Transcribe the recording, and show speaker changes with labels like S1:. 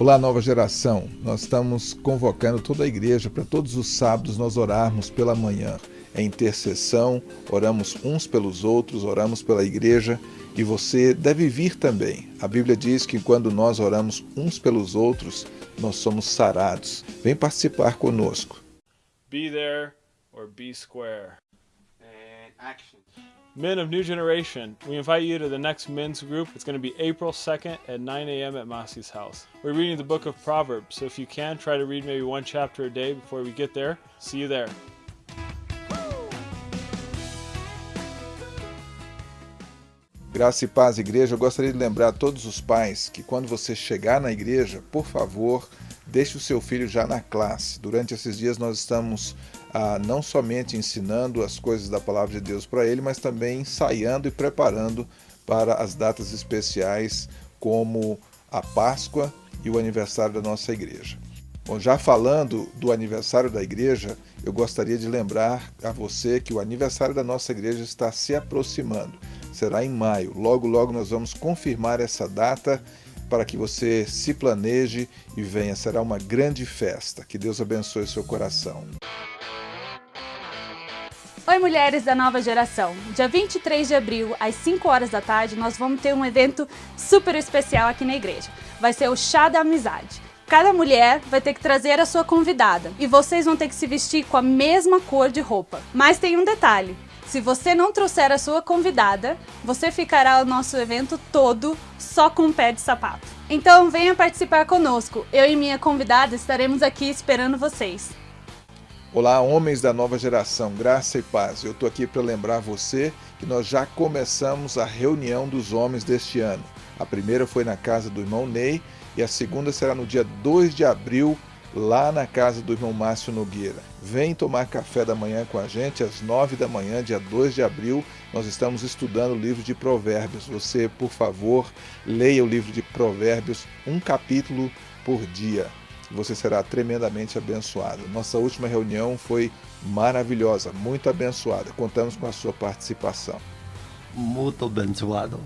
S1: Olá, nova geração. Nós estamos convocando toda a igreja para todos os sábados nós orarmos pela manhã. É intercessão, oramos uns pelos outros, oramos pela igreja e você deve vir também. A Bíblia diz que quando nós oramos uns pelos outros, nós somos sarados. Vem participar conosco.
S2: Be there or be square.
S3: And action.
S2: Men of New Generation, we invite you to the next men's group. It's going to be April 2nd at 9 a.m. at Masi's house. We're reading the book of Proverbs, so if you can, try to read maybe one chapter a day before we get there. See you there.
S1: Graça e paz, igreja. Eu gostaria de lembrar a todos os pais que quando você chegar na igreja, por favor, deixe o seu filho já na classe. Durante esses dias nós estamos ah, não somente ensinando as coisas da palavra de Deus para ele, mas também ensaiando e preparando para as datas especiais como a Páscoa e o aniversário da nossa igreja. Bom, já falando do aniversário da igreja, eu gostaria de lembrar a você que o aniversário da nossa igreja está se aproximando. Será em maio. Logo, logo nós vamos confirmar essa data para que você se planeje e venha. Será uma grande festa. Que Deus abençoe seu coração.
S4: Oi, mulheres da nova geração! Dia 23 de abril, às 5 horas da tarde, nós vamos ter um evento super especial aqui na igreja. Vai ser o Chá da Amizade. Cada mulher vai ter que trazer a sua convidada e vocês vão ter que se vestir com a mesma cor de roupa. Mas tem um detalhe: se você não trouxer a sua convidada, você ficará o nosso evento todo só com um pé de sapato. Então venha participar conosco. Eu e minha convidada estaremos aqui esperando vocês.
S1: Olá, homens da nova geração, graça e paz. Eu estou aqui para lembrar você que nós já começamos a reunião dos homens deste ano. A primeira foi na casa do irmão Ney e a segunda será no dia 2 de abril, lá na casa do irmão Márcio Nogueira. Vem tomar café da manhã com a gente às 9 da manhã, dia 2 de abril. Nós estamos estudando o livro de Provérbios. Você, por favor, leia o livro de Provérbios, um capítulo por dia você será tremendamente abençoado. Nossa última reunião foi maravilhosa, muito abençoada. Contamos com a sua participação.
S3: Muito abençoado.